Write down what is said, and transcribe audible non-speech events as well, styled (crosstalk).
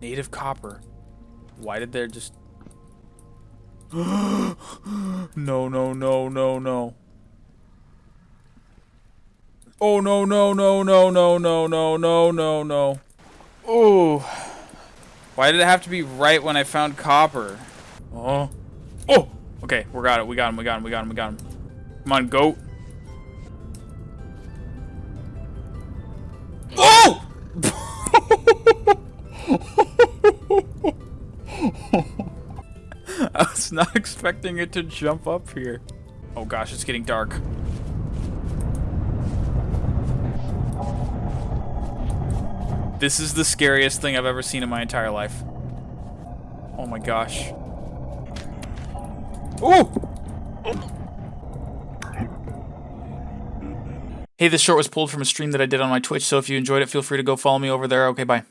Native copper. Why did there just... no, no, no, no, no. Oh, no, no, no, no, no, no, no, no, no, no. Oh. Why did it have to be right when I found copper? Oh. Oh! Okay, we got it. We got him. We got him. We got him. We got him. Come on, goat. (laughs) I was not expecting it to jump up here. Oh gosh, it's getting dark. This is the scariest thing I've ever seen in my entire life. Oh my gosh. Ooh! Hey, this short was pulled from a stream that I did on my Twitch, so if you enjoyed it, feel free to go follow me over there. Okay, bye.